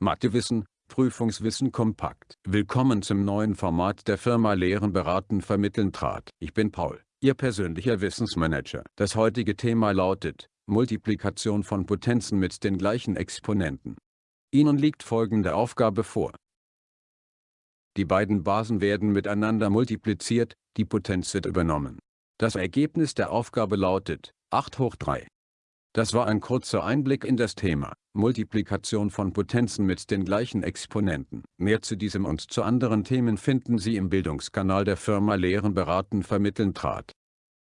Mathewissen, Prüfungswissen kompakt. Willkommen zum neuen Format der Firma Lehren beraten vermitteln trat. Ich bin Paul, Ihr persönlicher Wissensmanager. Das heutige Thema lautet, Multiplikation von Potenzen mit den gleichen Exponenten. Ihnen liegt folgende Aufgabe vor. Die beiden Basen werden miteinander multipliziert, die Potenz wird übernommen. Das Ergebnis der Aufgabe lautet 8 hoch 3. Das war ein kurzer Einblick in das Thema Multiplikation von Potenzen mit den gleichen Exponenten. Mehr zu diesem und zu anderen Themen finden Sie im Bildungskanal der Firma Lehren beraten vermitteln trat.